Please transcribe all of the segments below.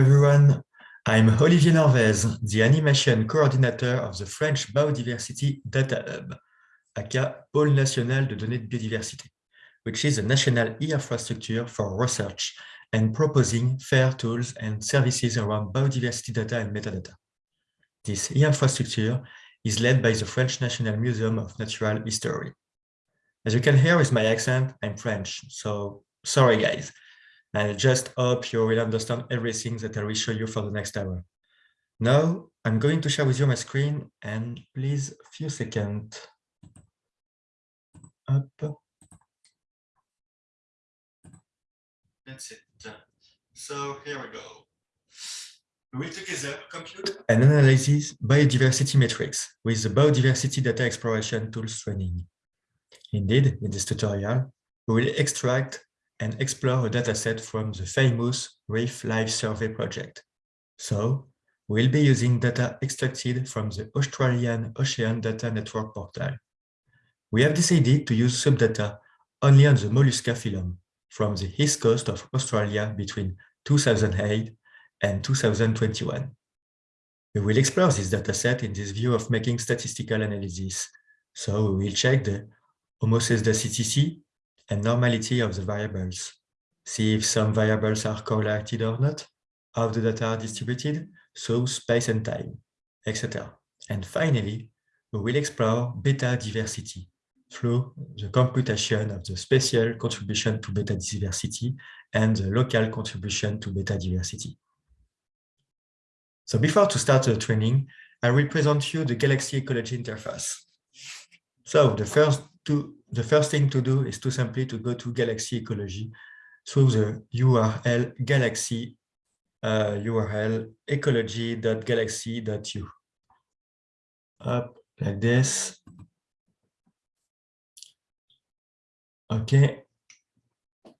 everyone. I'm Olivier Norvez, the animation coordinator of the French Biodiversity Data Hub, aka Pôle National de Données de Biodiversité, which is a national e-infrastructure for research and proposing fair tools and services around biodiversity data and metadata. This e-infrastructure is led by the French National Museum of Natural History. As you can hear with my accent, I'm French, so sorry guys. I just hope you will understand everything that I will show you for the next hour. Now, I'm going to share with you my screen and please a few seconds. Up. That's it. So here we go. We will together compute and analyze biodiversity metrics with the Biodiversity Data Exploration Tools training. Indeed, in this tutorial, we will extract and explore a dataset from the famous Reef Life Survey project. So we'll be using data extracted from the Australian Ocean Data Network portal. We have decided to use subdata only on the Mollusca phylum from the east coast of Australia between 2008 and 2021. We will explore this dataset in this view of making statistical analysis. So we will check the homoscedasticity and normality of the variables. See if some variables are correlated or not, how the data are distributed, so space and time, etc. And finally, we will explore beta diversity through the computation of the spatial contribution to beta diversity and the local contribution to beta diversity. So before to start the training, I will present you the Galaxy Ecology interface. So the first two the first thing to do is to simply to go to Galaxy Ecology through the URL galaxy uh, URL ecology.galaxy.u. Up like this. Okay,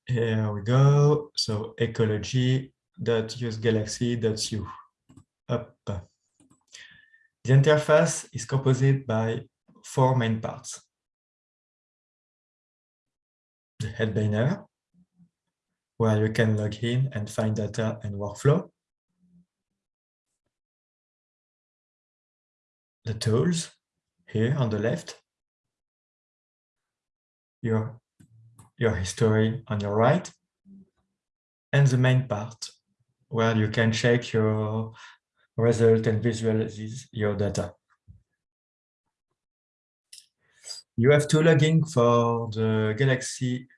here we go. So ecology.usegalaxy.u. Up. The interface is composed by four main parts the head banner, where you can log in and find data and workflow. The tools here on the left, your, your history on your right, and the main part where you can check your result and visualize your data. You have to log in for the Galaxy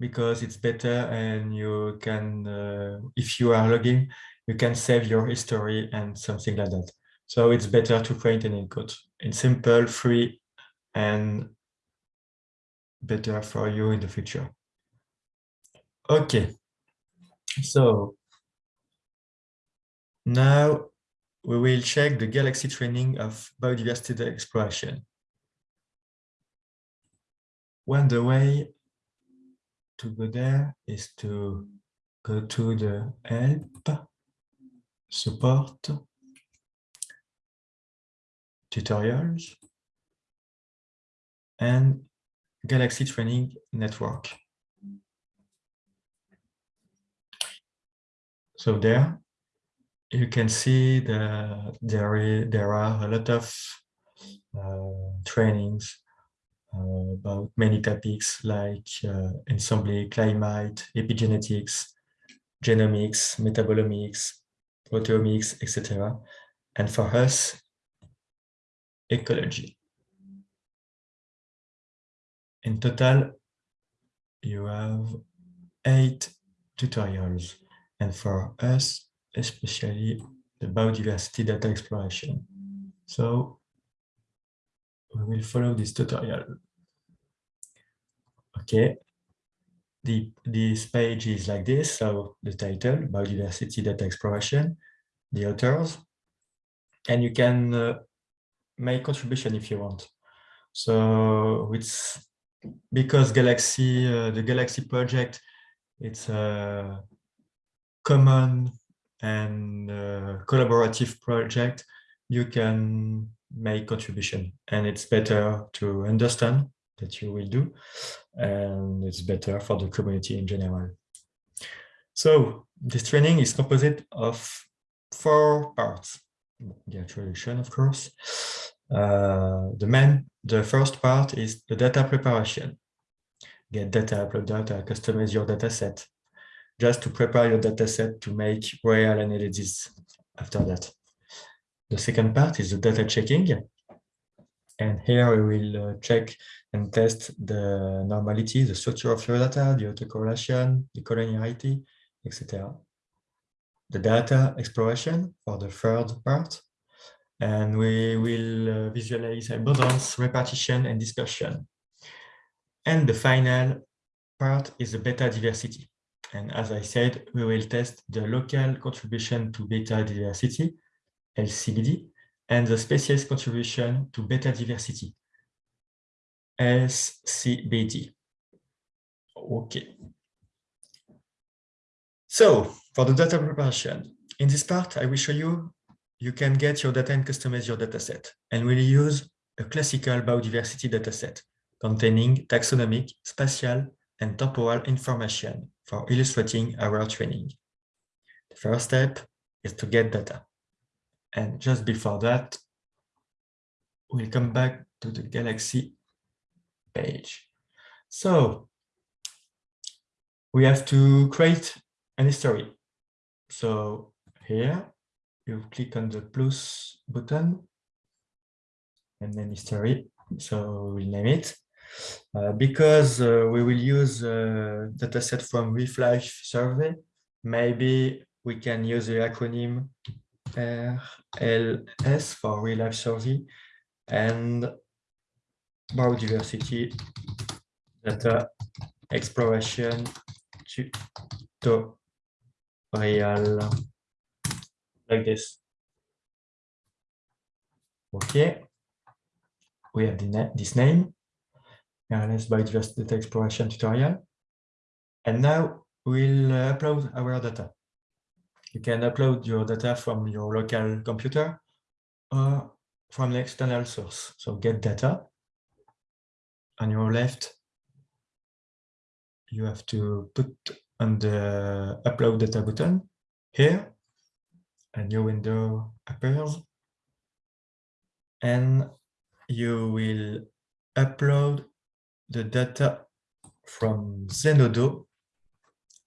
because it's better and you can, uh, if you are logging, you can save your history and something like that. So it's better to create an encode. It's simple, free, and better for you in the future. Okay, so now we will check the Galaxy training of biodiversity exploration when the way to go there is to go to the help, support, tutorials, and Galaxy Training Network. So there, you can see that there, there are a lot of uh, trainings uh, about many topics like uh, ensemble, climate, epigenetics, genomics, metabolomics, proteomics, etc. And for us, ecology. In total, you have eight tutorials. And for us, especially the biodiversity data exploration. So we will follow this tutorial. Okay. The, this page is like this. So the title, Biodiversity Data Exploration, the authors, and you can uh, make contribution if you want. So it's because Galaxy, uh, the Galaxy project, it's a common and uh, collaborative project. You can make contribution and it's better to understand that you will do and it's better for the community in general So this training is composed of four parts. The introduction, of course. Uh, the main, the first part is the data preparation. Get data, upload data, customize your data set, just to prepare your data set to make real analysis after that. The second part is the data checking. And here we will uh, check and test the normality, the structure of your data, the autocorrelation, the collinearity, etc. The data exploration for the third part. And we will uh, visualize abundance, repartition, and dispersion. And the final part is the beta diversity. And as I said, we will test the local contribution to beta diversity, LCBD, and the species contribution to beta diversity, SCBD. Okay. So for the data preparation, in this part, I will show you you can get your data and customize your dataset. And we'll use a classical biodiversity dataset containing taxonomic, spatial, and temporal information for illustrating our training. The first step is to get data. And just before that, we'll come back to the Galaxy page. So we have to create an history. So here you click on the plus button and then history. So we'll name it. Uh, because uh, we will use a dataset from Reef Life survey, maybe we can use the acronym RLS for Reef Life Survey and Biodiversity Data Exploration Tutorial like this. Okay, we have the, this name, RLS Biodiversity Data Exploration Tutorial. And now we'll upload our data. You can upload your data from your local computer or from an external source. So get data. On your left, you have to put on the upload data button here a new window appears and you will upload the data from Zenodo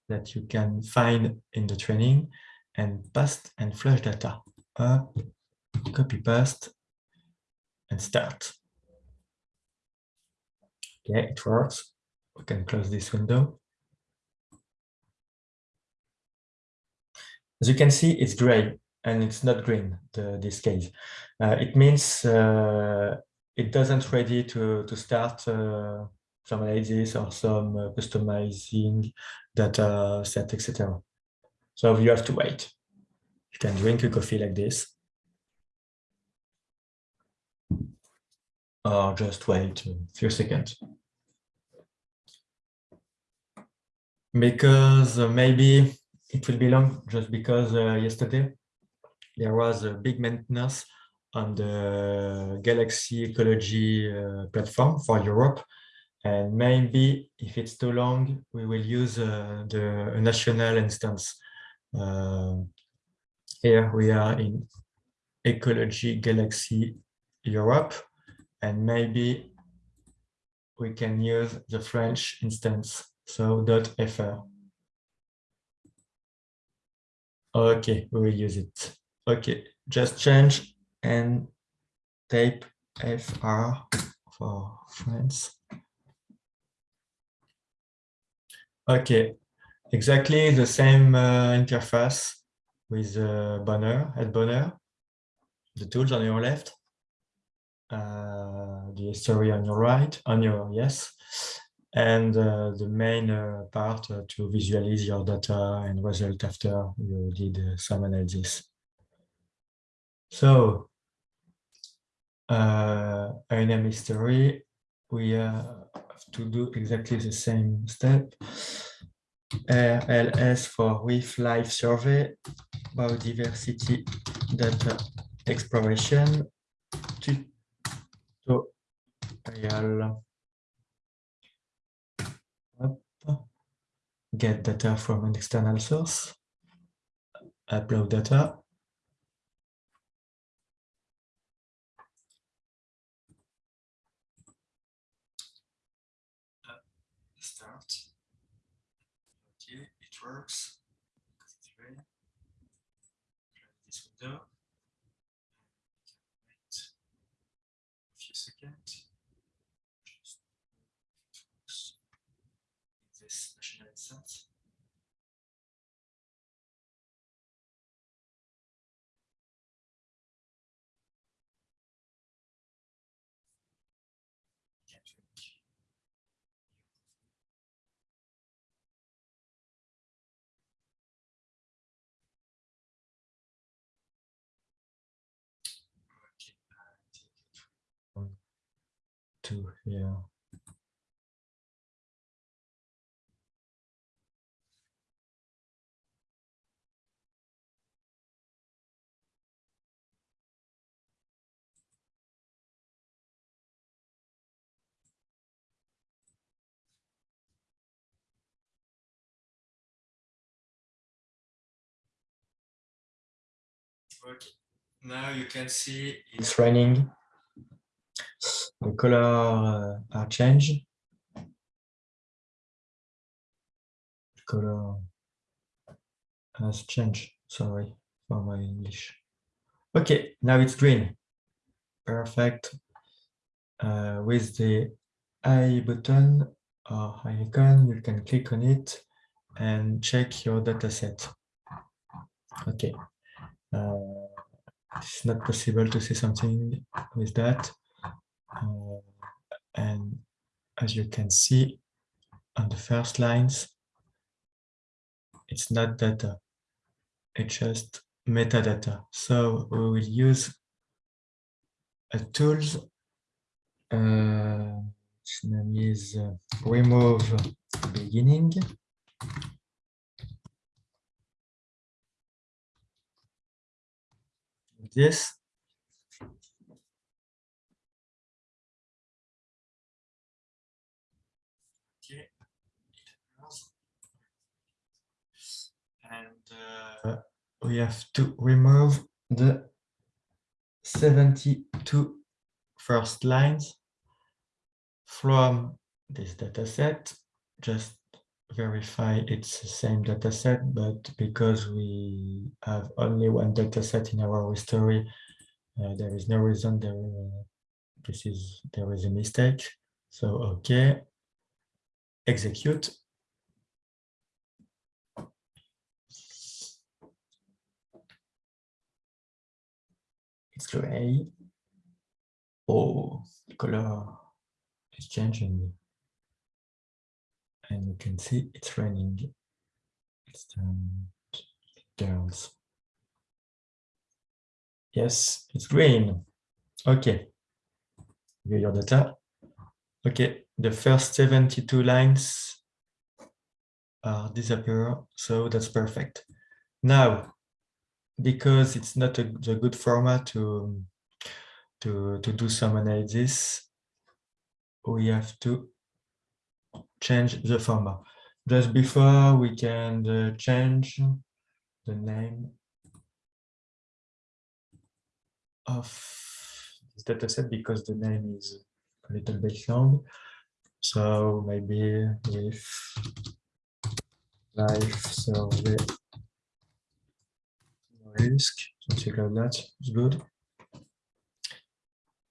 that you can find in the training and paste and flush data up, copy paste and start. Okay, it works. We can close this window. As you can see, it's gray and it's not green, the, this case. Uh, it means uh, it doesn't ready to, to start uh, some analysis or some uh, customizing data set, etc. So you have to wait. You can drink a coffee like this. Or just wait a few seconds. Because uh, maybe it will be long just because uh, yesterday there was a big maintenance on the Galaxy Ecology uh, platform for Europe. And maybe if it's too long, we will use uh, the national instance. Uh, here we are in Ecology Galaxy Europe, and maybe we can use the French instance, so .fr. Okay, we will use it. Okay, just change and type FR for France. Okay, exactly the same uh, interface with uh, banner, at banner, the tools on your left, uh, the history on your right, on your yes, and uh, the main uh, part uh, to visualize your data and result after you did some analysis. So, uh, INM history, we have to do exactly the same step. RLS for Reef Life survey, biodiversity data exploration, tutorial. Get data from an external source, upload data. Start. Okay, it works. This window. Wait a few seconds. this machine instance. To here. Now you can see it's running. The color uh, are changed. Color has changed. Sorry for my English. Okay, now it's green. Perfect. Uh, with the I button or icon, you can click on it and check your data set. Okay. Uh, it's not possible to see something with that. Uh, and as you can see on the first lines, it's not data, it's just metadata. So we will use a tools, uh, name is uh, remove beginning. This and uh, we have to remove the 72 first lines from this data set. Just verify it's the same data set but because we have only one data set in our history uh, there is no reason there uh, this is there is a mistake. So okay. Execute it's gray. Oh, the color is changing. And you can see it's raining. It's turned girls. Yes, it's green. Okay. View your data. Okay, the first 72 lines are disappear, so that's perfect. Now, because it's not a, a good format to, to, to do some analysis, we have to change the format. Just before we can uh, change the name of this dataset because the name is a little bit long. So maybe with life survey risk, something like that. It's good.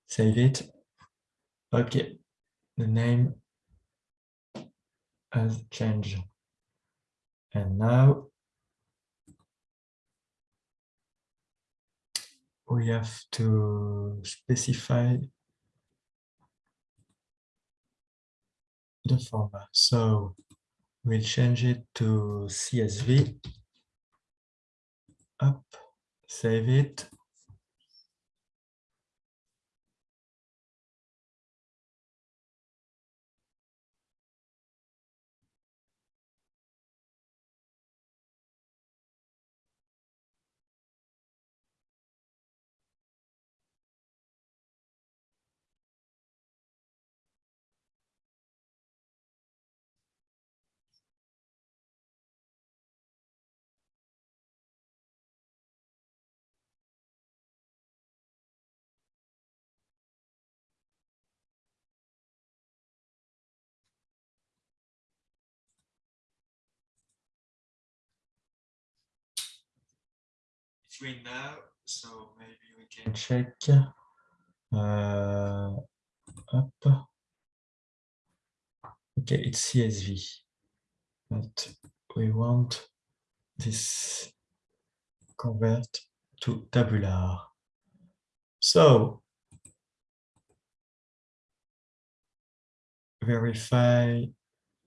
Save it. Okay, the name has changed. And now we have to specify the format. So we'll change it to CSV save it. So maybe we can check. Uh, up. Okay, it's CSV, but we want this convert to tabular. So verify,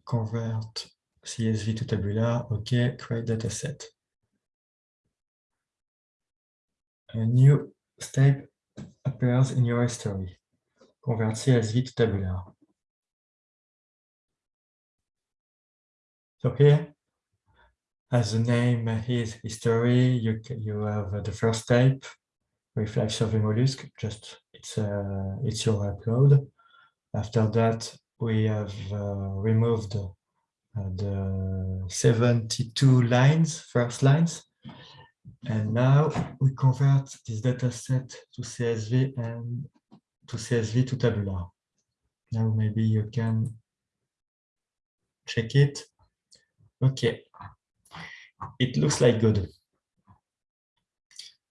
convert CSV to tabular. Okay, create dataset. A new step appears in your history. Convert CSV to tabular. So here, as the name is history, you you have the first type, Reef Life survey mollusk. Just it's uh, it's your upload. After that, we have uh, removed uh, the 72 lines, first lines. And now we convert this data set to CSV and to CSV to tabular. Now maybe you can check it. Okay, it looks like good.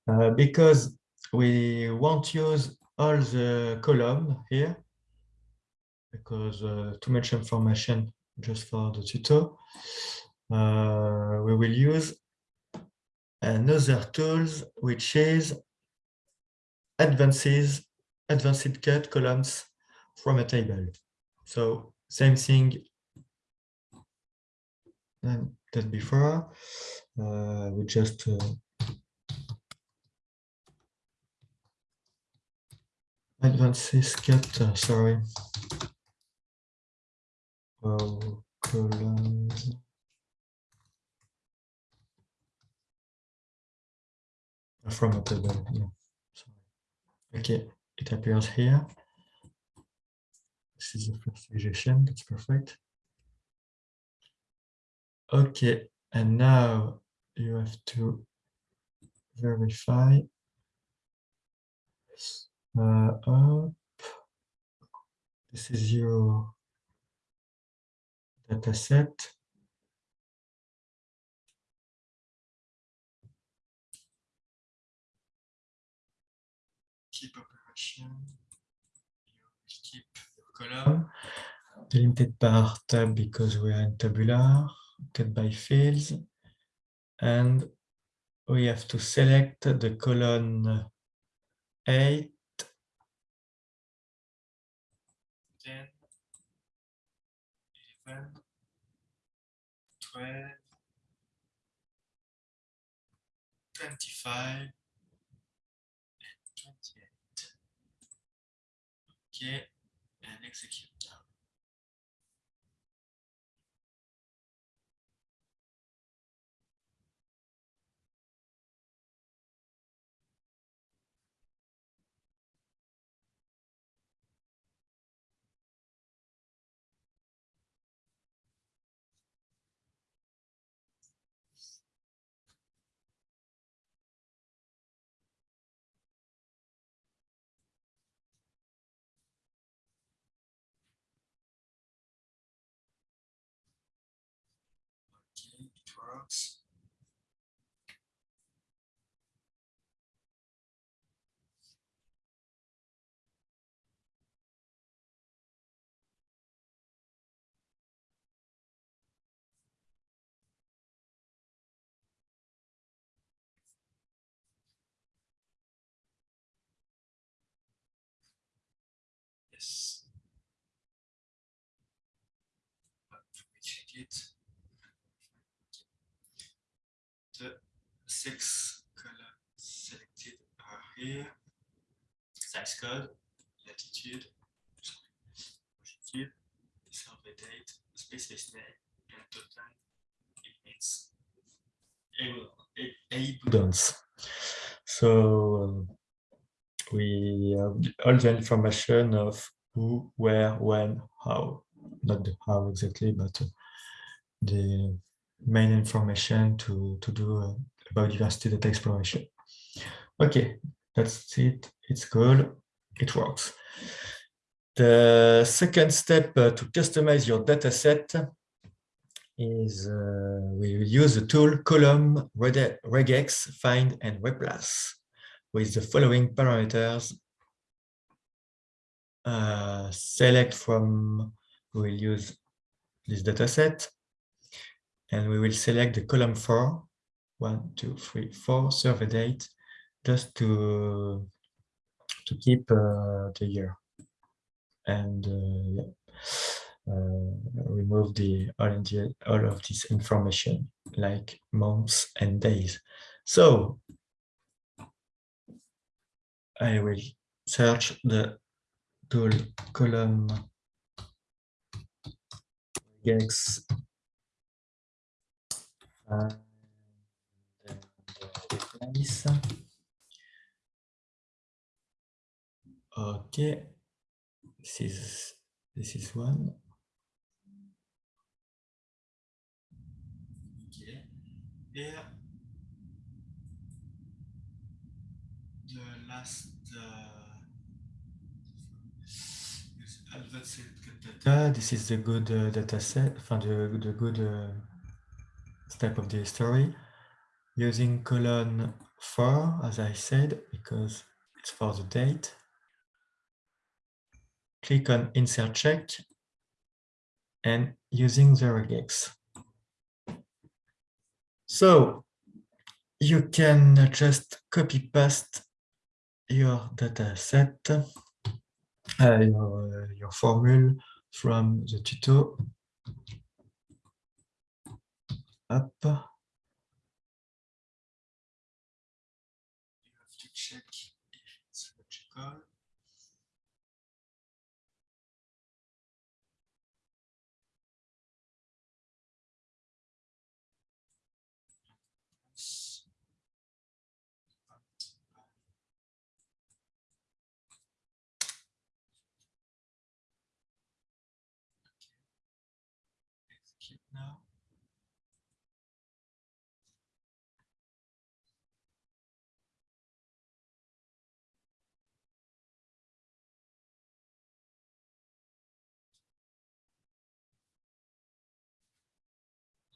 Uh, because we won't use all the column here because uh, too much information just for the tutor. Uh, we will use another tools which is advances advanced cut columns from a table. So same thing that before. Uh, we just uh, advances cut, uh, sorry. Oh, columns. From a table, yeah. Okay, it appears here. This is the first suggestion, that's perfect. Okay, and now you have to verify uh, up. This is your data set. Operation. You keep your column delimited par tab because we are in tabular cut by fields. And we have to select the column 8, 10, 11, 12, 25, Okay, and execute. Works. Yes. But we check it. the six colors selected are here. Size code, latitude, longitude, survey date, species name, and total emits abundance. So um, we have all the information of who, where, when, how, not the how exactly, but uh, the main information to, to do uh, biodiversity data exploration. Okay, that's it. It's good. It works. The second step uh, to customize your data set is uh, we use the tool column regex find and replace with the following parameters uh, select from we will use this data set and we will select the column four one two three four survey date just to to keep uh, the year. And uh, yeah uh, remove the all, the all of this information like months and days. So I will search the tool column. And Okay, this is this is one. here the last uh, data. This is the good uh, data set, the, the good uh, step of the story. Using column 4, as I said, because it's for the date. Click on Insert Check and using the regex. So you can just copy paste your data set, uh, your, your formula from the tuto up. You have to check if it's logical. now.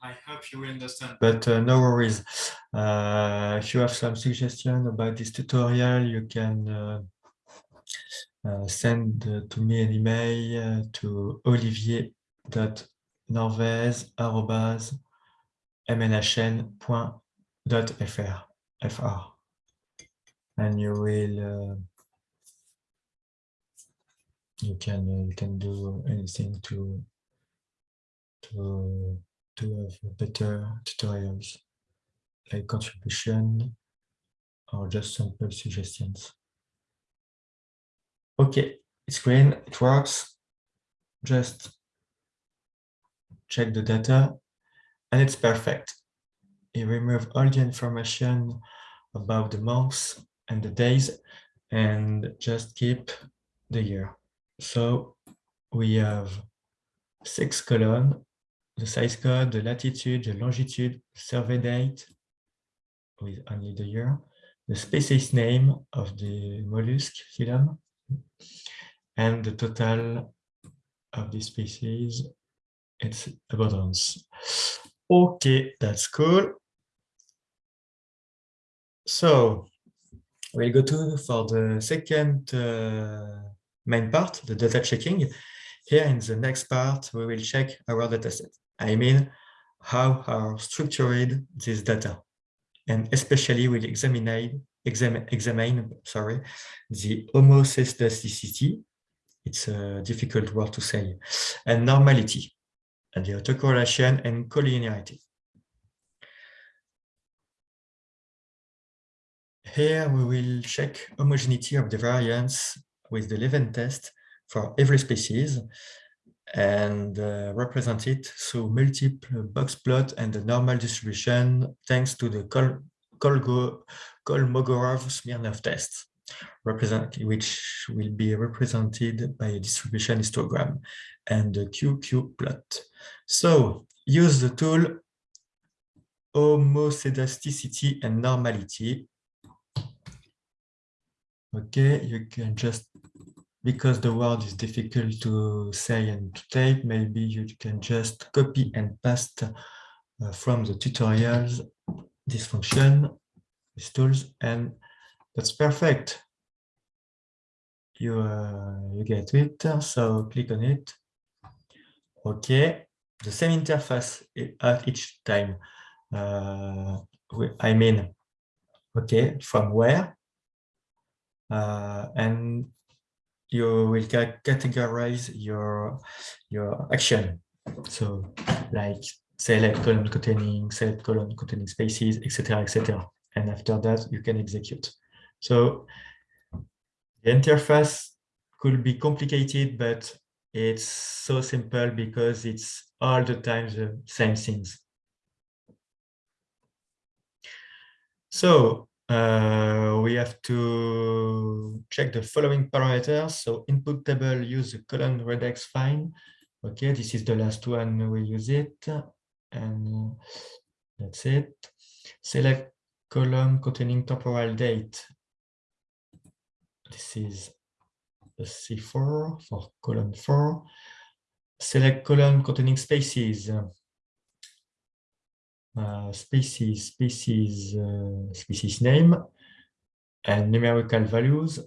I hope you understand, but uh, no worries. Uh, if you have some suggestion about this tutorial, you can uh, uh send uh, to me an email to olivier.com norvez.mnhn.fr fr. and you will you can you can do anything to to to have better tutorials like contribution or just simple suggestions okay it's green it works just check the data, and it's perfect. You remove all the information about the months and the days and just keep the year. So we have six columns, the size code, the latitude, the longitude, survey date with only the year, the species name of the mollusk phylum, and the total of the species it's abundance. Okay, that's cool. So we'll go to for the second uh, main part, the data checking. Here in the next part, we will check our dataset. I mean, how are structured this data, and especially we'll examine examine sorry the homoscedasticity. It's a difficult word to say, and normality and the autocorrelation and collinearity. Here we will check homogeneity of the variance with the Levene test for every species and uh, represent it through multiple box plot and the normal distribution thanks to the Kol Kolmogorov-Smirnov test which will be represented by a distribution histogram and a QQ plot. So use the tool homoscedasticity and normality. Okay, you can just because the word is difficult to say and to type, maybe you can just copy and paste uh, from the tutorials this function, these tools, and that's perfect. You, uh, you get it, so click on it. Okay, the same interface at each time. Uh, I mean, okay, from where, uh, and you will categorize your your action. So like select column containing, select column containing spaces, etc., etc. And after that, you can execute. So the interface could be complicated, but it's so simple because it's all the time the same things. So uh, we have to check the following parameters. So input table use the colon regex fine. Okay, this is the last one we use it. And that's it. Select column containing temporal date. This is the C4 for column 4. Select column containing spaces. Uh, species, species, uh, species name, and numerical values,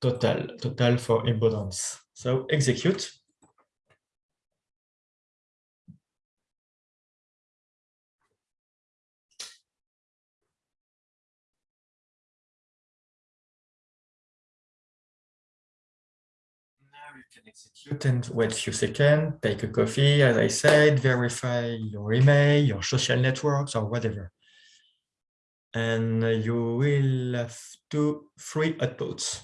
total, total for abundance. So execute. Execute and wait a few seconds, take a coffee, as I said, verify your email, your social networks, or whatever. And you will have two free outputs.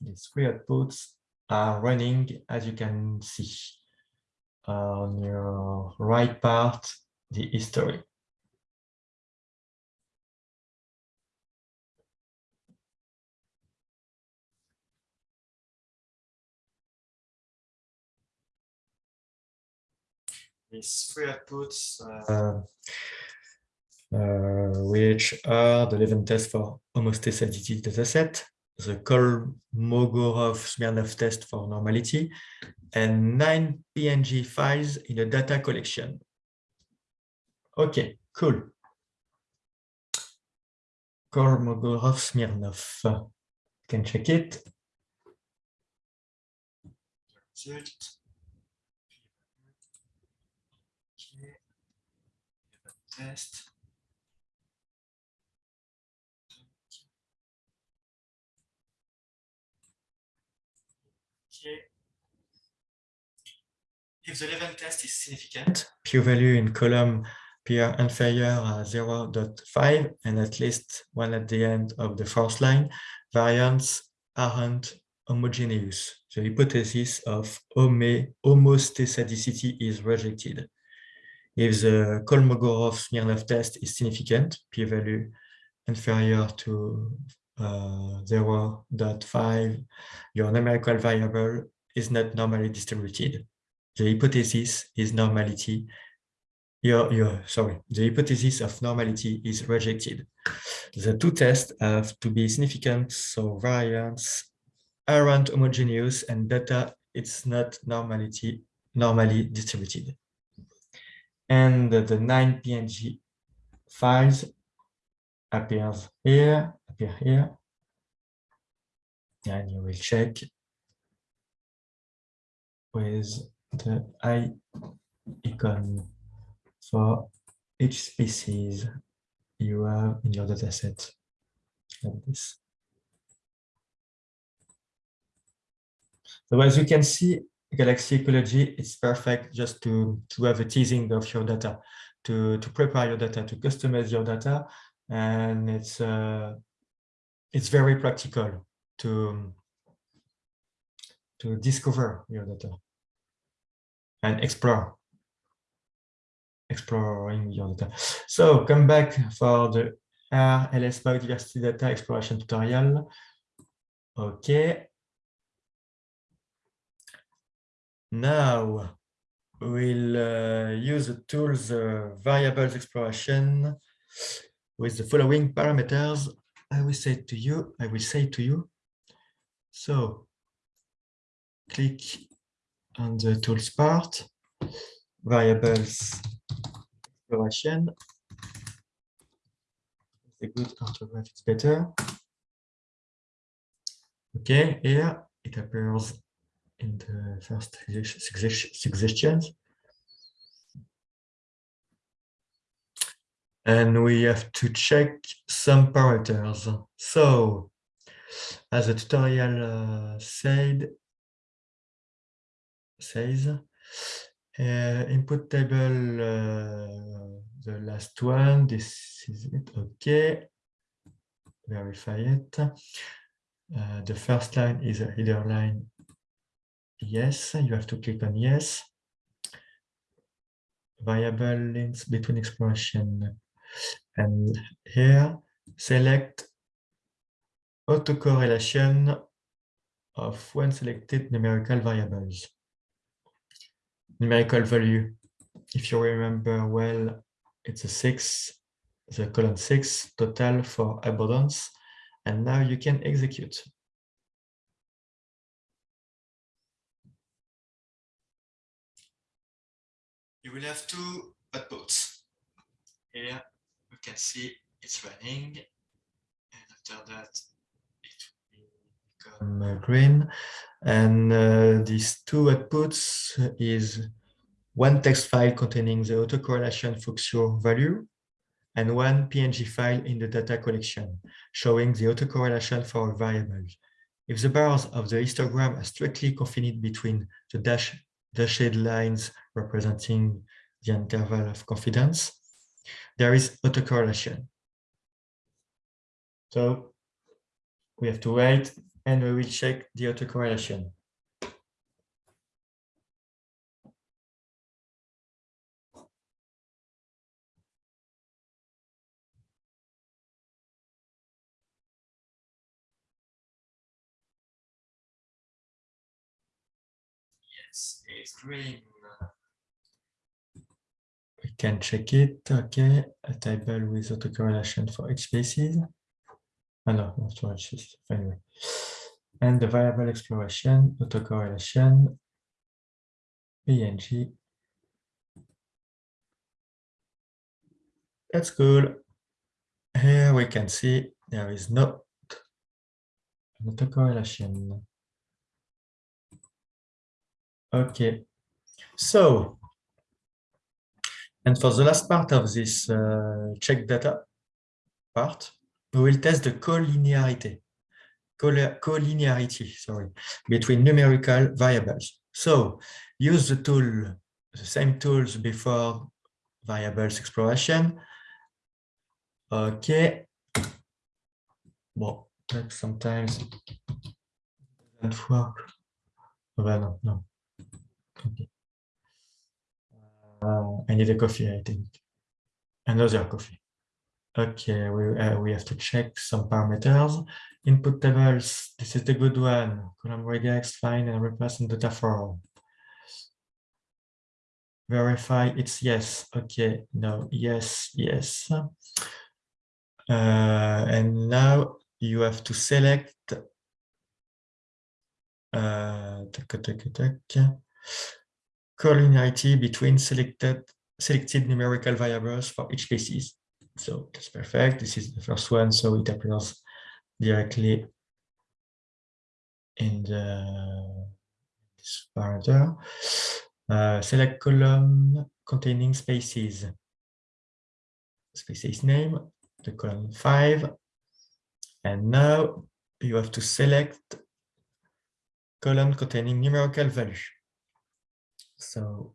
These three outputs are running, as you can see on your right part, the history. These three outputs, uh, uh, which are the Levene test for homostaticity dataset, the Kolmogorov-Smirnov test for normality, and nine PNG files in a data collection. Okay, cool. Kolmogorov-Smirnov. Can check it. Result. Test. Okay. If the level test is significant, p-value in column PR inferior 0.5 and at least one at the end of the fourth line, variants aren't homogeneous. The hypothesis of homostaticity is rejected. If the Kolmogorov-Smirnov test is significant, p-value inferior to uh, 0.5, your numerical variable is not normally distributed. The hypothesis is normality. Your, your, sorry, the hypothesis of normality is rejected. The two tests have to be significant, so variance aren't homogeneous and data it's not normality normally distributed and the nine PNG files appears here, appear here, and you will check with the eye icon for each species you have in your dataset like this. So as you can see, Galaxy Ecology, it's perfect just to, to have a teasing of your data, to, to prepare your data, to customize your data. And it's, uh, it's very practical to, to discover your data and explore, exploring your data. So come back for the RLS biodiversity data exploration tutorial. Okay, Now we'll uh, use the tools uh, variables exploration with the following parameters. I will say to you, I will say to you, So click on the tools part, variables exploration. The good orthograph is better. Okay, here it appears in the first suggestions. And we have to check some parameters. So, as the tutorial uh, said, says, uh, input table, uh, the last one, this is it, okay. Verify it. Uh, the first line is a header line. Yes, you have to click on yes. Variable links between exploration. And here, select autocorrelation of one selected numerical variables. Numerical value, if you remember well, it's a six, the column six total for abundance and now you can execute. You will have two outputs. Here you can see it's running, and after that it will become green. And uh, these two outputs is one text file containing the autocorrelation Fuchsio value and one PNG file in the data collection, showing the autocorrelation for a variable. If the bars of the histogram are strictly confined between the dash, dashed lines representing the interval of confidence, there is autocorrelation. So we have to wait and we will check the autocorrelation. is green. Can check it. Okay, a table with autocorrelation for each species. Oh, ah, no, not for each species. Anyway. And the variable exploration, autocorrelation, PNG. That's cool. Here we can see there is no autocorrelation. Okay, so, and for the last part of this uh, check data part, we will test the collinearity, collinearity, sorry, between numerical variables. So use the tool, the same tools before variables exploration. Okay. Well, sometimes doesn't work. Well, no, no. Okay. Uh, I need a coffee, I think. Another coffee. Okay, we, uh, we have to check some parameters. Input tables, this is the good one. Column regex, find and replace in data form. Verify it's yes. Okay, no, yes, yes. Uh, and now you have to select uh, collinearity between selected selected numerical variables for each species. So that's perfect. This is the first one, so it appears directly in the this parameter. Uh, select column containing spaces. Species name, the column five. And now you have to select column containing numerical value. So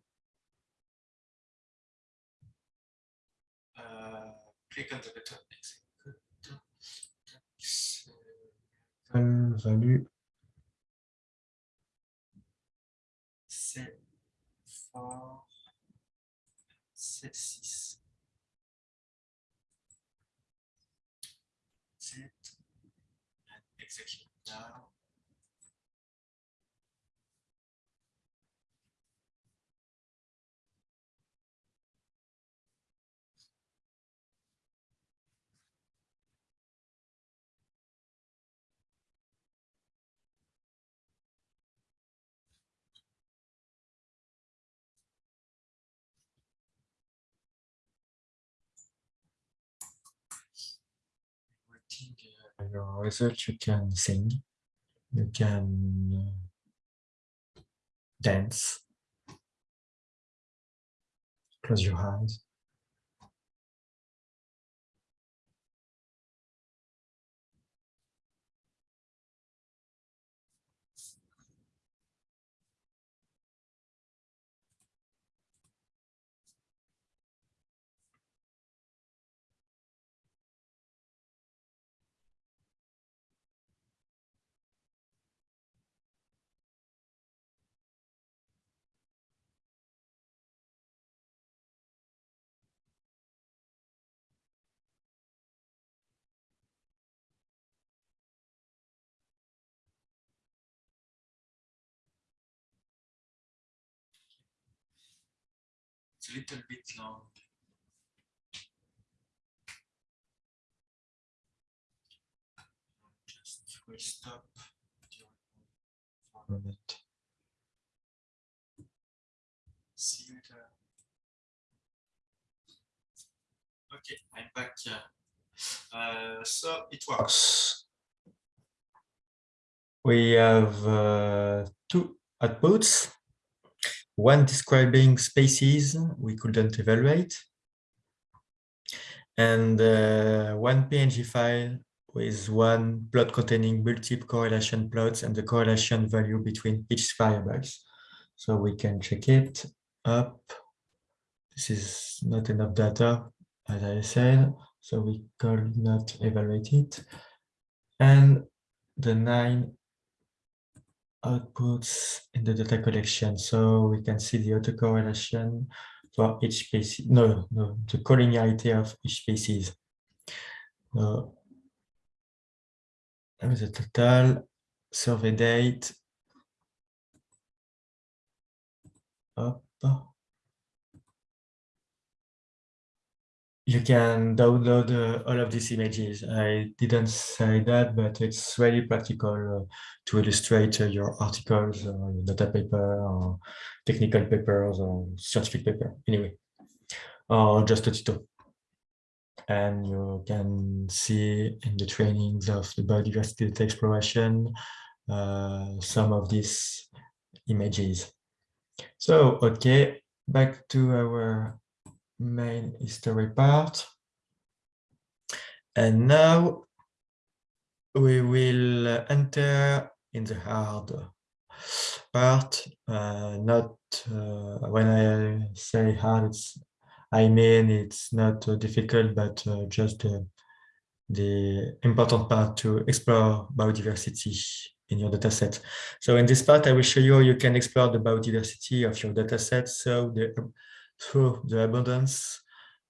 uh, click on the button execute value C4 C6 That's it and execute now your result, you can sing, you can uh, dance, close your eyes. Little bit long. Just will stop for a minute. See you later. Okay, I'm back. Uh, so it works. We have uh, two outputs one describing spaces we couldn't evaluate, and uh, one PNG file with one plot containing multiple correlation plots and the correlation value between each variables. So we can check it up. This is not enough data, as I said, so we could not evaluate it. And the nine outputs in the data collection. So we can see the autocorrelation for each species. No, no, the collinearity of each species. So, the total survey date. Up. You can download uh, all of these images. I didn't say that, but it's really practical uh, to illustrate uh, your articles, or your data paper, or technical papers, or scientific paper, anyway, or just a tutorial. And you can see in the trainings of the biodiversity data exploration uh, some of these images. So, okay, back to our main history part. And now we will enter in the hard part. Uh, not uh, when I say hard, I mean it's not uh, difficult, but uh, just the important part to explore biodiversity in your dataset. So in this part, I will show you how you can explore the biodiversity of your dataset. So the through the abundance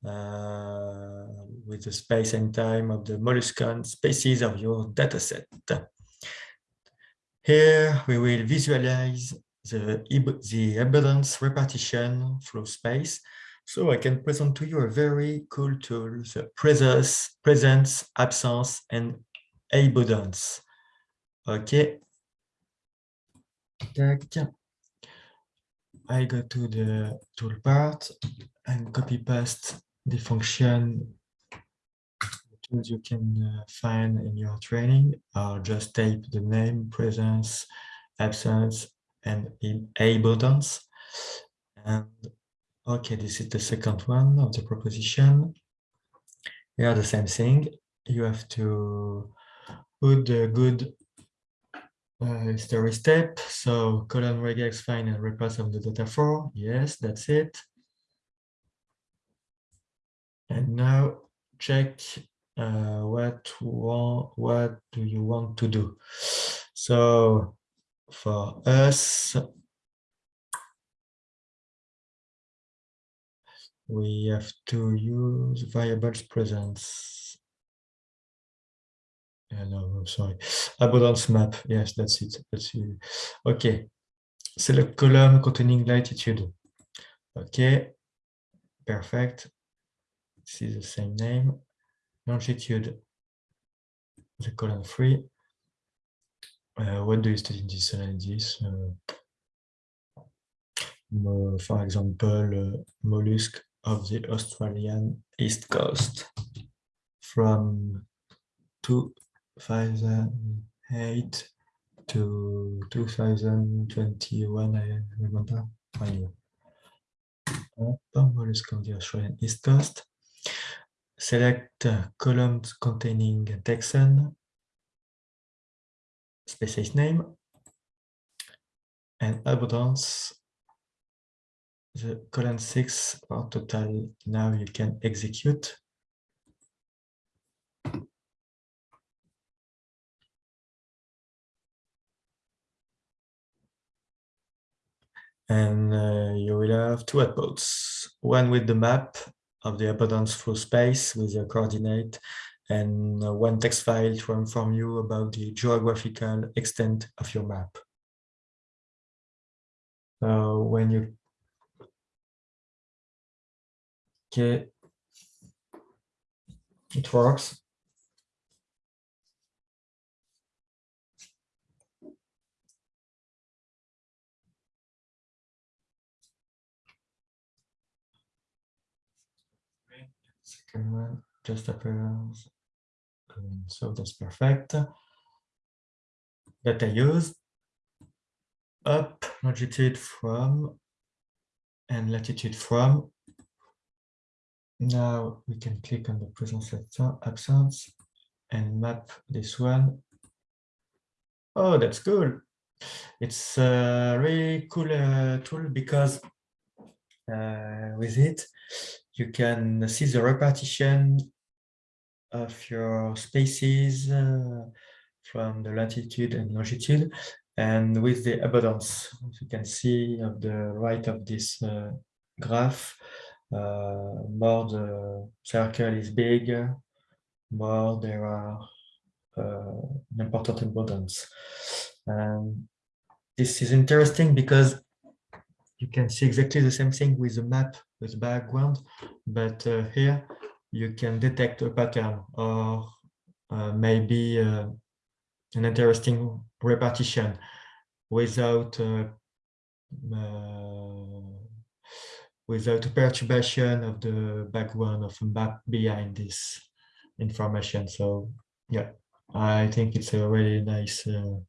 uh, with the space and time of the molluscan species of your dataset. Here we will visualize the, the abundance repartition through space. So I can present to you a very cool tool, the presence, presence, absence, and abundance. Okay. I go to the tool part and copy paste the function tools you can uh, find in your training or just type the name, presence, absence, and abundance. And okay, this is the second one of the proposition. Here the same thing. You have to put the good uh, story step. So column regex find and repass of the data for. Yes, that's it. And now check uh, what want, what do you want to do. So for us, we have to use variables presence yeah, no, sorry. Abundance map. Yes, that's it. That's it. Okay. Select column containing latitude. Okay. Perfect. This is the same name. Longitude. The column three. Uh, what do you study in this analysis? Uh, for example, uh, mollusk of the Australian east coast from two 2008 to 2021, I remember. Anyway. What is called the Australian East Coast. Select columns containing taxon, species name, and abundance the column six or total now you can execute and uh, you will have two outputs one with the map of the abundance through space with the coordinate and uh, one text file to inform you about the geographical extent of your map so when you Okay. It works. Just appears. So that's perfect. That I used up longitude from and latitude from now we can click on the presence absence and map this one. Oh, that's cool. It's a really cool uh, tool because uh, with it, you can see the repartition of your spaces uh, from the latitude and longitude and with the abundance you can see on the right of this uh, graph uh, more the circle is big, more there are uh, important abundance. And this is interesting because you can see exactly the same thing with the map with background, but uh, here you can detect a pattern or uh, maybe uh, an interesting repartition without uh, without a perturbation of the background of a map behind this information. So yeah, I think it's a really nice uh,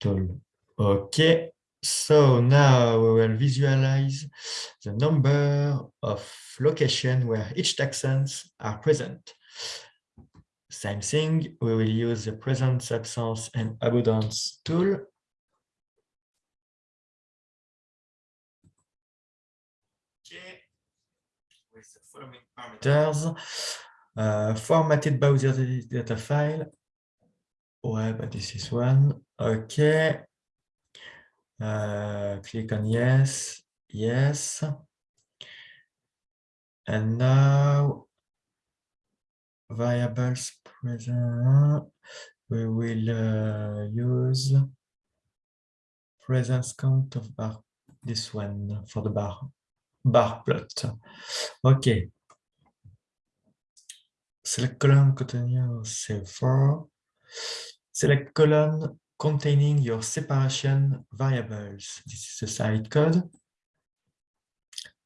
tool. Okay, so now we will visualize the number of locations where each taxons are present. Same thing, we will use the presence, absence, and abundance tool with the following parameters. Uh, formatted Bowser data file. Ouais, but this is one. Okay. Uh, click on yes, yes. And now variables present, we will uh, use presence count of bar, this one for the bar bar plot. Okay. Select column containing your C4. Select column containing your separation variables. This is the site code.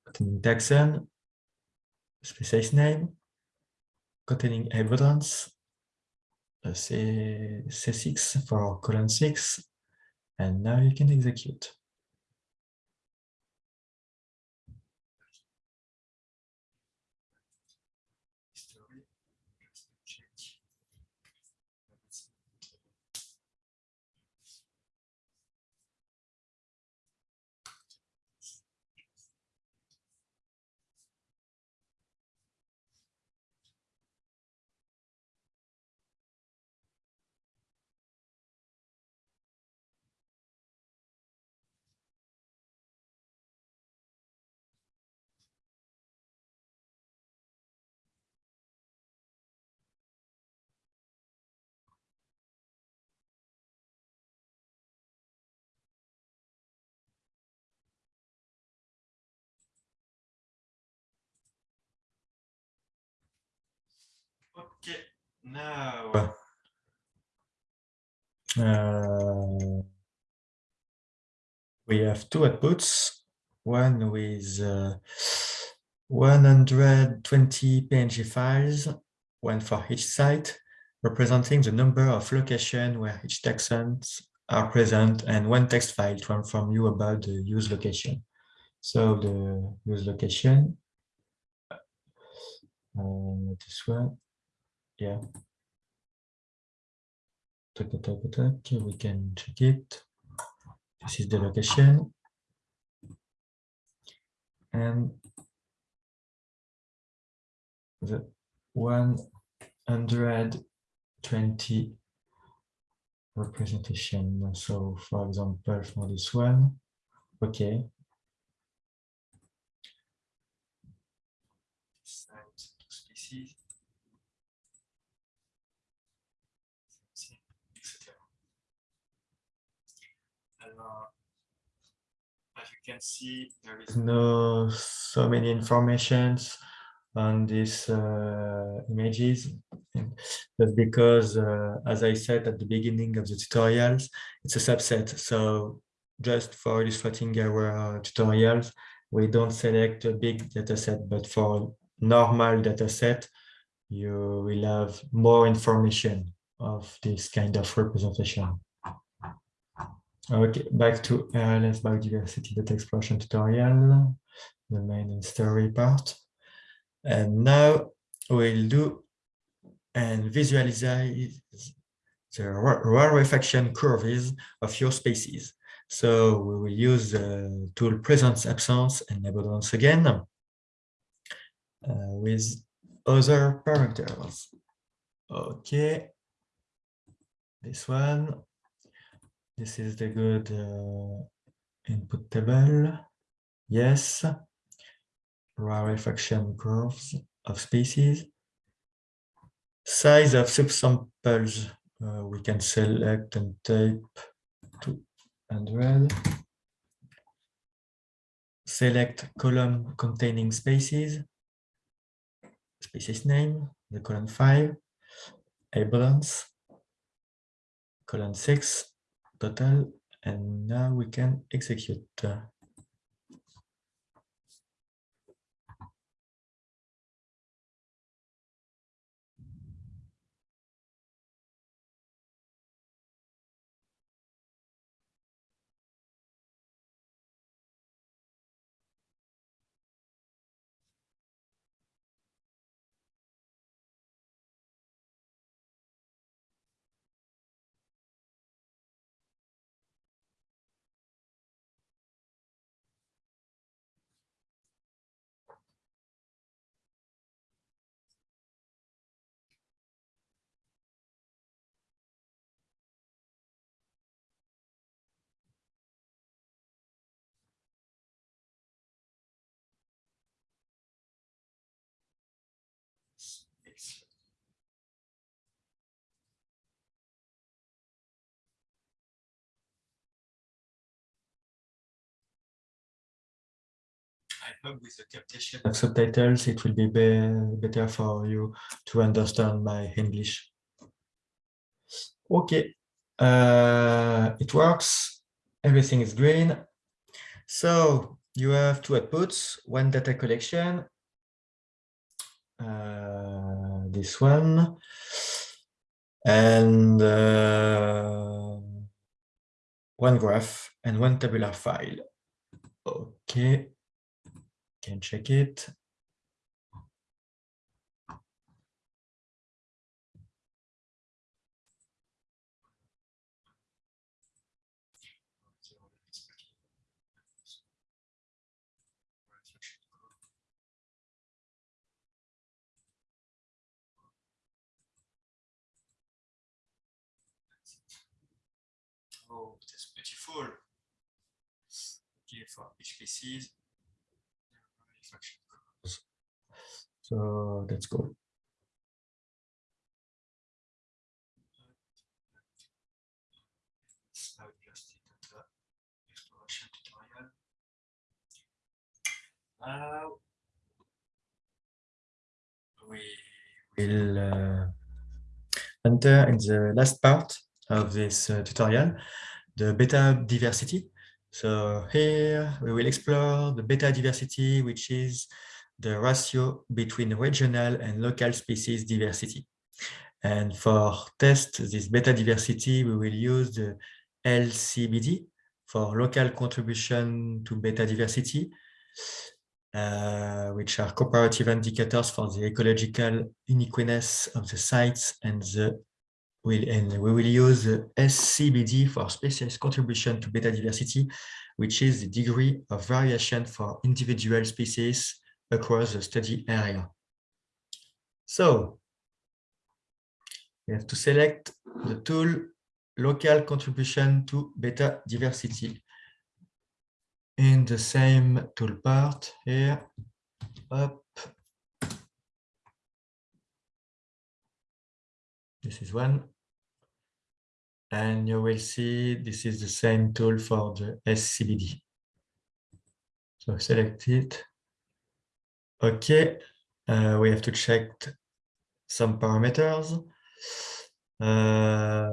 Containing taxon, species name, containing abundance, C, C6 for column 6, and now you can execute. Okay, now uh, we have two outputs, one with uh, 120 PNG files, one for each site, representing the number of locations where each taxons are present and one text file to inform you about the use location. So the use location, uh, this one, yeah. We can check it. This is the location. And the 120 representation. So for example, for this one, okay. Species. as you can see, there is no so many informations on these uh, images. That's because, uh, as I said at the beginning of the tutorials, it's a subset. So just for illustrating our tutorials, we don't select a big data set, but for normal data set, you will have more information of this kind of representation. Okay, back to RLS biodiversity data exploration tutorial, the main story part. And now we'll do and visualize the rarefaction curves of your species. So we will use the tool presence, absence, and abundance again uh, with other parameters. Okay, this one. This is the good uh, input table. Yes rarefaction curves of species. Size of subsamples, uh, we can select and type 200. Select column containing species, species name, the column 5, abundance, column 6, total, and now we can execute. Uh, Hope with the captation of subtitles, it will be, be better for you to understand my English. Okay, uh, it works. Everything is green. So you have two outputs, one data collection, uh, this one, and uh, one graph and one tabular file. Okay can check it. Oh, that's beautiful. Okay, for each. So let's go. Now we will uh, enter in the last part of this uh, tutorial, the beta diversity. So here we will explore the beta diversity, which is the ratio between regional and local species diversity. And for test this beta diversity, we will use the LCBD for local contribution to beta diversity, uh, which are comparative indicators for the ecological uniqueness of the sites and the will and we will use the SCBD for species contribution to beta diversity, which is the degree of variation for individual species across the study area. So we have to select the tool local contribution to beta diversity in the same tool part here. Up. This is one. And you will see this is the same tool for the SCBD. So select it. Okay, uh, we have to check some parameters. Uh,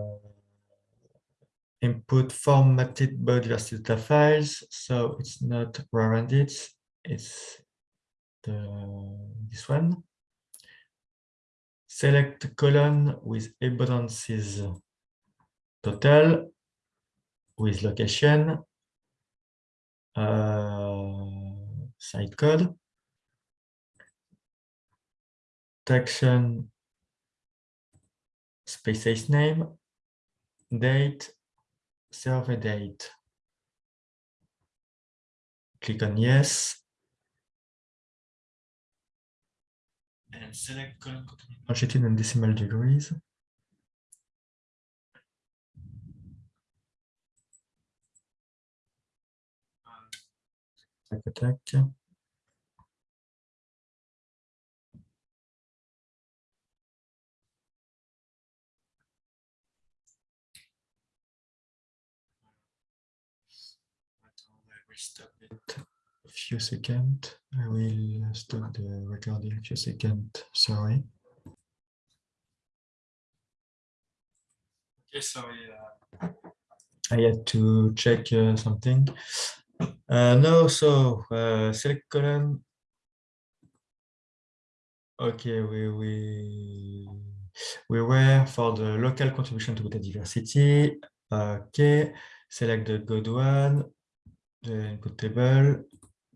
input formatted biodiversity data files. So it's not rounded, it's the, this one. Select column with abundances total with location, uh, site code, taxon species name, date, survey date. Click on yes. And select longitude and decimal degrees. Few seconds. I will stop the recording a few seconds. Sorry. Okay, sorry. Uh, I had to check uh, something. Uh, no, so uh, select column. Okay, we we we were for the local contribution to biodiversity. Okay, select the good one the input table,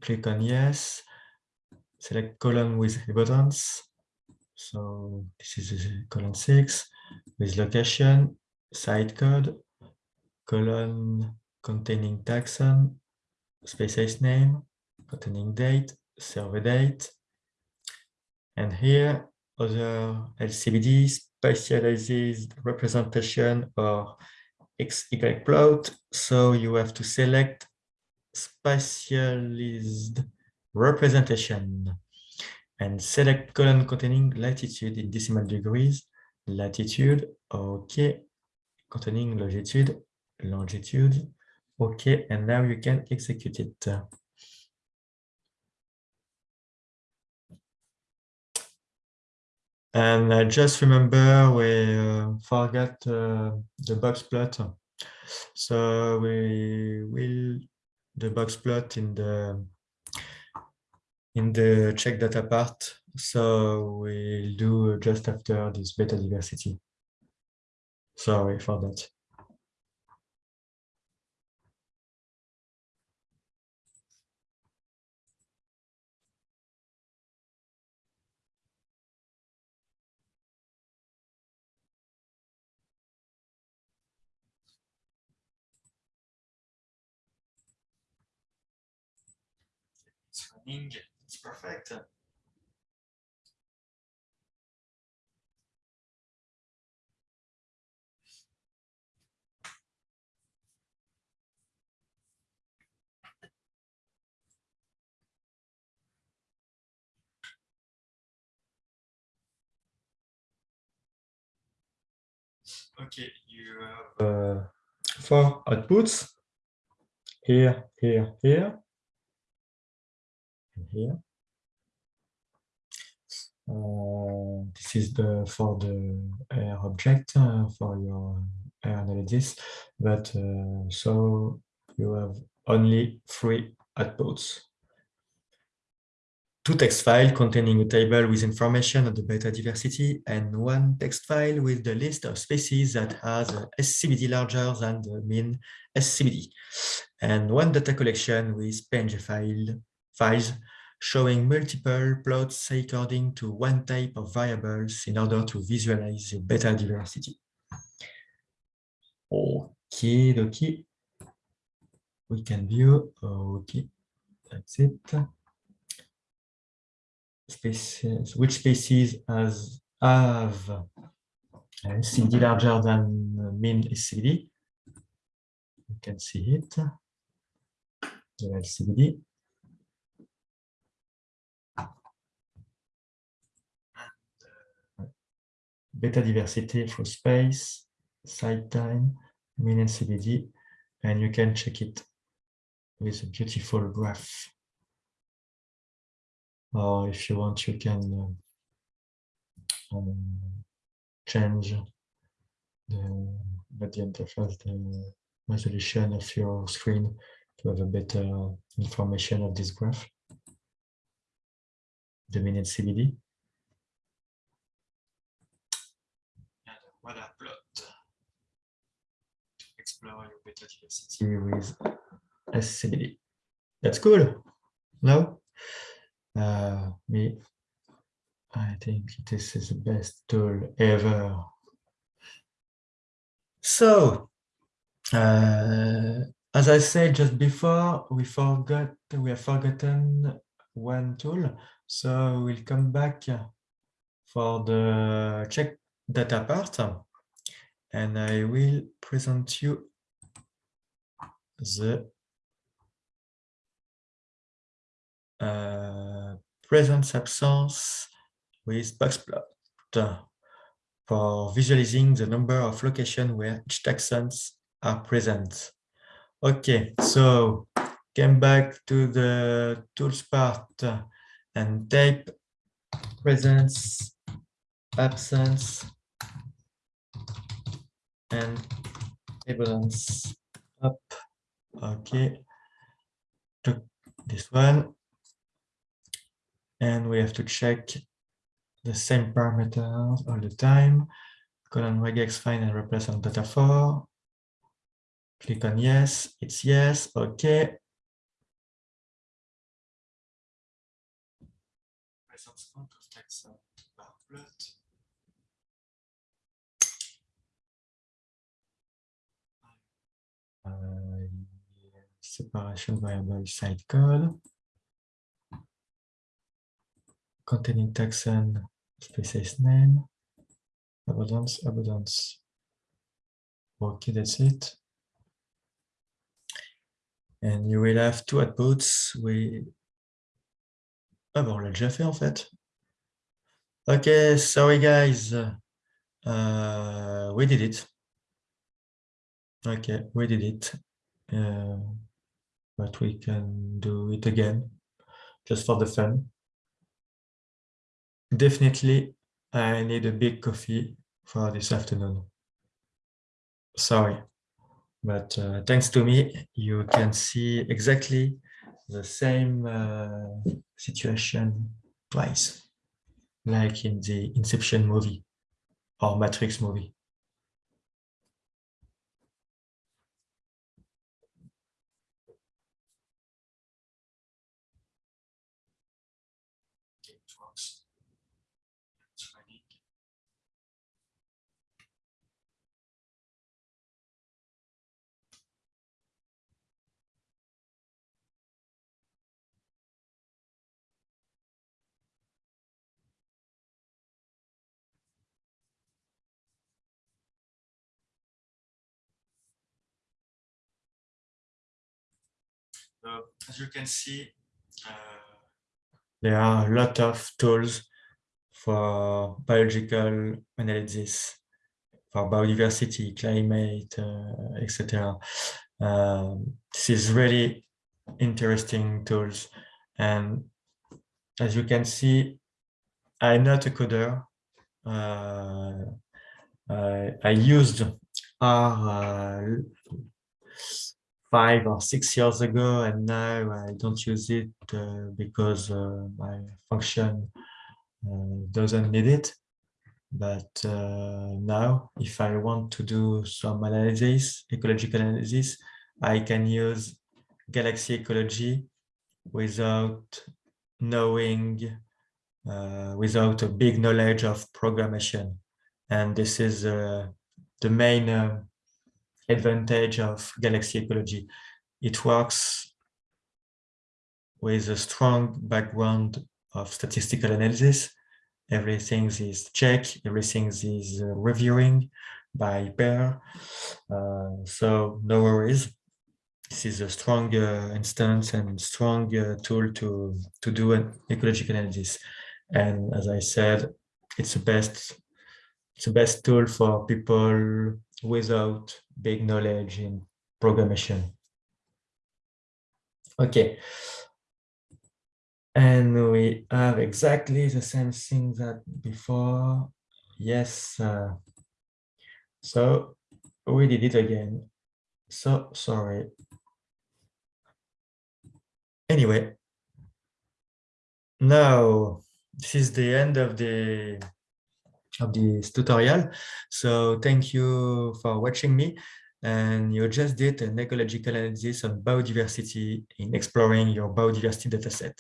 click on yes, select column with buttons. So this is column six with location, site code, column containing taxon, species name, containing date, survey date, and here other LCBD specialized representation or XY plot. So you have to select specialized representation and select column containing latitude in decimal degrees, latitude, okay, containing longitude, longitude, okay, and now you can execute it. And uh, just remember we uh, forgot uh, the box plot. So we will the box plot in the in the check data part. So we'll do just after this beta diversity. Sorry for that. It's perfect. Okay, you have uh, four outputs. Here, here, here, here. Uh, this is the for the R object uh, for your R analysis, but uh, so you have only three outputs. two text files containing a table with information on the beta diversity and one text file with the list of species that has a SCBD larger than the mean SCBD, and one data collection with PNG file, files showing multiple plots according to one type of variables in order to visualize the beta diversity. Okay, okay. We can view, okay, that's it. Which species has have uh, a CD larger than uh, mean SCD? You can see it, the LCD. Beta diversity for space, site time, mean and CBD, and you can check it with a beautiful graph. Or if you want, you can um, change the, the interface, the resolution of your screen to have a better information of this graph, the and CBD. Voilà. Explore your beta diversity with SCBD. That's cool. No? Uh, me, I think this is the best tool ever. So, uh, as I said just before, we forgot we have forgotten one tool. So we'll come back for the check data part um, and I will present you the uh, presence absence with boxplot uh, for visualizing the number of locations where each taxons are present. Okay, so came back to the tools part uh, and type presence absence and abundance up. Okay, took this one. And we have to check the same parameters all the time. Column regex find and replace on data for. Click on yes, it's yes, okay. Separation variable side code containing taxon species name abundance abundance okay that's it. And you will have two outputs. We ah bon on l'a déjà fait en fait. Okay sorry guys. Uh, we did it. Okay, we did it. Uh, but we can do it again, just for the fun. Definitely, I need a big coffee for this afternoon. Sorry, but uh, thanks to me, you can see exactly the same uh, situation twice, like in the Inception movie or Matrix movie. As you can see, there are a lot of tools for biological analysis, for biodiversity, climate, uh, etc. Um, this is really interesting tools. And as you can see, I'm not a coder. Uh, I, I used R uh, five or six years ago, and now I don't use it uh, because uh, my function uh, doesn't need it. But uh, now, if I want to do some analysis, ecological analysis, I can use Galaxy Ecology without knowing, uh, without a big knowledge of programmation. And this is the main advantage of Galaxy Ecology. It works with a strong background of statistical analysis. Everything is checked, everything is uh, reviewing by pair. Uh, so no worries. This is a strong uh, instance and strong uh, tool to, to do an ecological analysis. And as I said, it's the best it's the best tool for people without big knowledge in programmation. Okay. And we have exactly the same thing that before. Yes. Uh, so we did it again. So sorry. Anyway, now this is the end of the of this tutorial. So thank you for watching me. And you just did an ecological analysis on biodiversity in exploring your biodiversity dataset.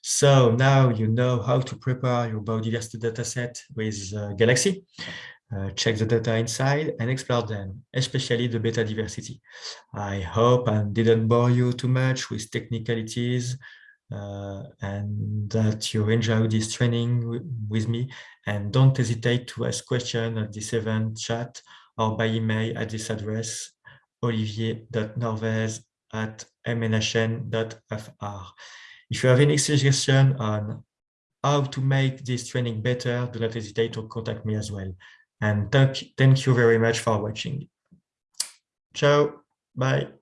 So now you know how to prepare your biodiversity dataset with uh, Galaxy. Uh, check the data inside and explore them, especially the beta diversity. I hope I didn't bore you too much with technicalities uh, and that you enjoy this training with me and don't hesitate to ask questions at this event chat or by email at this address olivier.norvez at mnhn.fr. If you have any suggestion on how to make this training better, do not hesitate to contact me as well. And thank, thank you very much for watching. Ciao, bye.